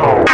Wow.